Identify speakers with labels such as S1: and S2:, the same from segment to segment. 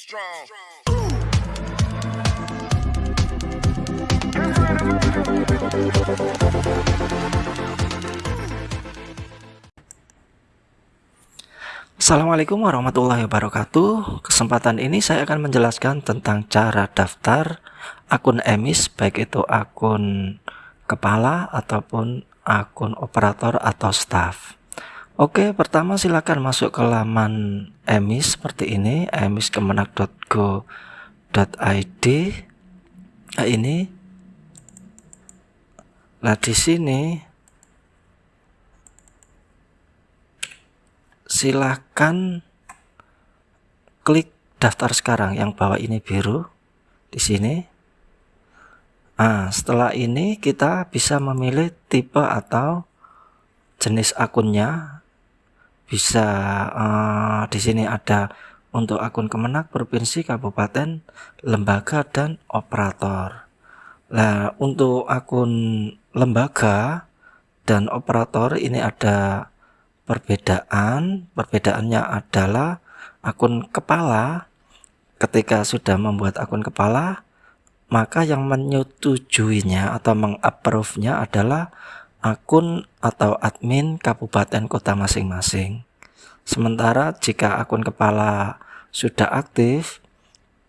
S1: strong.
S2: Assalamualaikum warahmatullahi wabarakatuh Kesempatan ini saya akan menjelaskan tentang cara daftar akun emis Baik itu akun kepala ataupun akun operator atau staff Oke pertama silakan masuk ke laman emis seperti ini emiskemenak.go.id nah, ini. Nah di sini. Silahkan klik daftar sekarang yang bawah ini biru di sini. Nah setelah ini kita bisa memilih tipe atau jenis akunnya bisa uh, di sini ada untuk akun kemenak provinsi kabupaten lembaga dan operator. Nah untuk akun lembaga dan operator ini ada perbedaan. Perbedaannya adalah akun kepala. Ketika sudah membuat akun kepala maka yang menyetujuinya atau mengapprove-nya adalah akun atau admin kabupaten kota masing-masing sementara jika akun kepala sudah aktif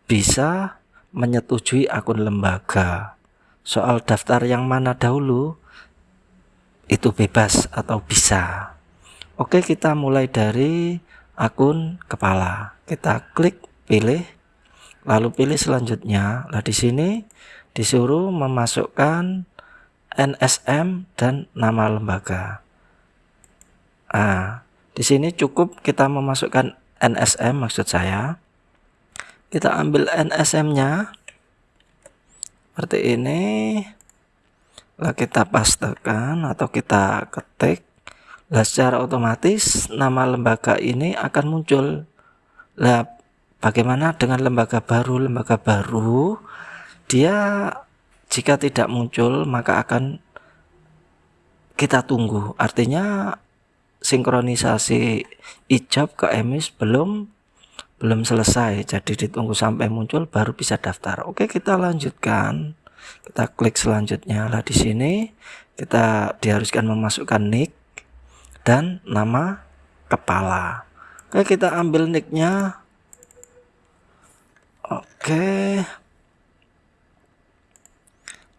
S2: bisa menyetujui akun lembaga soal daftar yang mana dahulu itu bebas atau bisa Oke, kita mulai dari akun kepala. Kita klik pilih, lalu pilih selanjutnya. Nah, di sini disuruh memasukkan NSM dan nama lembaga. Nah, di sini cukup kita memasukkan NSM maksud saya. Kita ambil NSM-nya seperti ini. Lalu kita pastekan atau kita ketik Nah, secara otomatis nama lembaga ini akan muncul. Nah, bagaimana dengan lembaga baru? Lembaga baru dia jika tidak muncul maka akan kita tunggu. Artinya sinkronisasi ijab ke emis belum belum selesai. Jadi ditunggu sampai muncul baru bisa daftar. Oke, kita lanjutkan. Kita klik selanjutnya. Lah di sini kita diharuskan memasukkan nick dan nama kepala oke kita ambil nicknya oke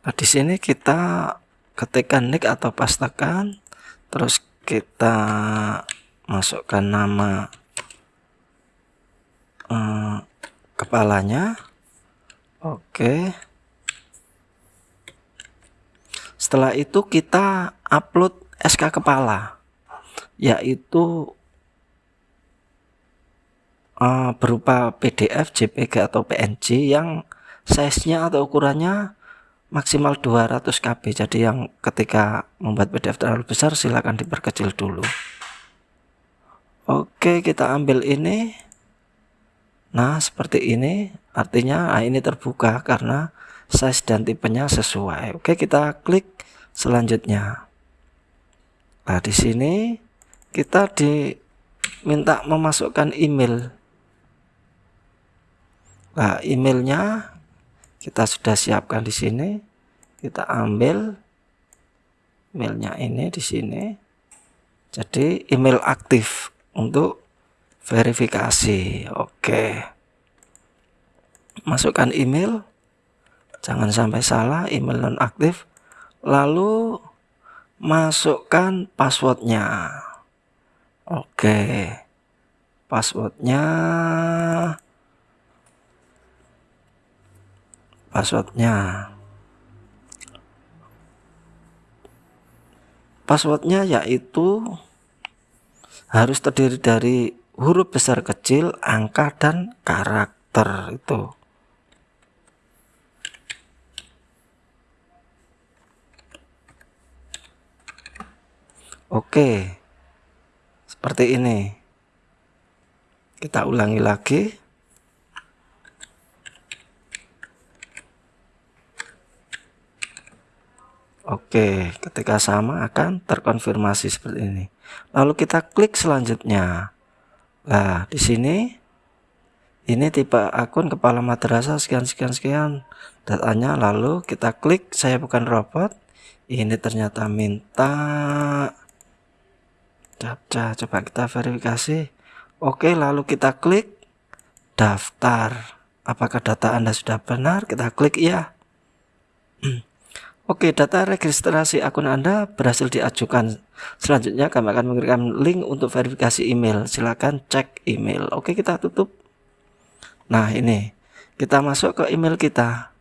S2: nah di sini kita ketikkan nick atau pastakan terus kita masukkan nama eh, kepalanya. Oke. Setelah itu kita upload SK kepala yaitu uh, berupa PDF, JPG atau PNG yang size-nya atau ukurannya maksimal 200 KB. Jadi yang ketika membuat PDF terlalu besar silahkan diperkecil dulu. Oke, kita ambil ini. Nah, seperti ini. Artinya nah ini terbuka karena size dan tipenya sesuai. Oke, kita klik selanjutnya. Nah, di sini kita diminta memasukkan email nah emailnya kita sudah siapkan di sini. Kita ambil emailnya ini di sini. Jadi email aktif untuk verifikasi. Oke. Masukkan email. Jangan sampai salah email non aktif lalu masukkan passwordnya. Oke. Passwordnya passwordnya. Passwordnya yaitu harus terdiri dari huruf besar kecil angka dan karakter itu. Oke seperti ini. Kita ulangi lagi Oke ketika sama akan terkonfirmasi seperti ini. Lalu kita klik selanjutnya. Nah di sini ini tipe akun kepala madrasah sekian sekian sekian datanya. Lalu kita klik saya bukan robot. Ini ternyata minta. Daftar coba kita verifikasi. Oke lalu kita klik daftar. Apakah data anda sudah benar? Kita klik ya Oke, data registrasi akun Anda berhasil diajukan. Selanjutnya kami akan memberikan link untuk verifikasi email. Silakan cek email. Oke, kita tutup. Nah, ini kita masuk ke email kita.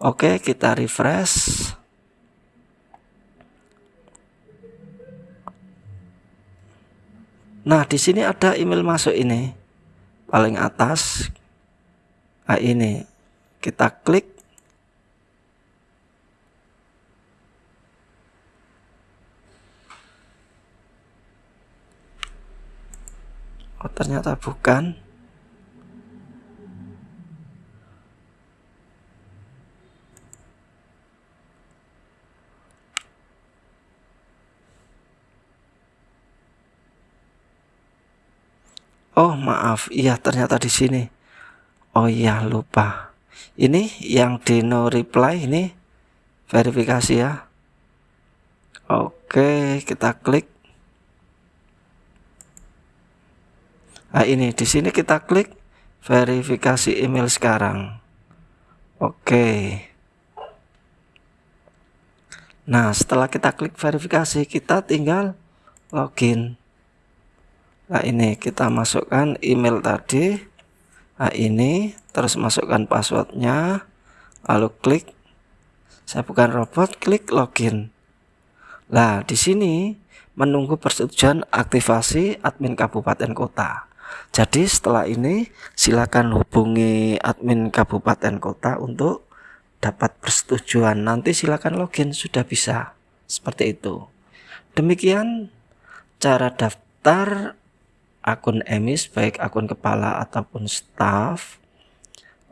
S2: Oke, kita refresh. Nah, di sini ada email masuk ini. Paling atas. Nah, ini kita klik oh ternyata bukan Oh maaf, iya ternyata di sini. Oh iya lupa. Ini yang di no reply ini verifikasi ya. Oke, kita klik. Nah ini di sini kita klik verifikasi email sekarang. Oke. Nah setelah kita klik verifikasi kita tinggal login. Nah ini kita masukkan email tadi. Nah ini terus masukkan passwordnya. Lalu klik. Saya bukan robot, klik login. Nah di sini menunggu persetujuan aktivasi admin kabupaten kota. Jadi setelah ini silakan hubungi admin kabupaten kota untuk dapat persetujuan. Nanti silakan login sudah bisa. Seperti itu. Demikian cara daftar akun emis baik akun kepala ataupun staff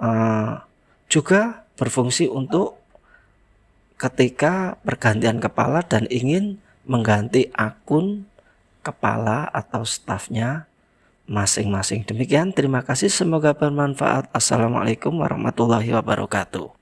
S2: uh, juga berfungsi untuk ketika pergantian kepala dan ingin mengganti akun kepala atau stafnya masing-masing. Demikian, terima kasih. Semoga bermanfaat. Assalamualaikum warahmatullahi wabarakatuh.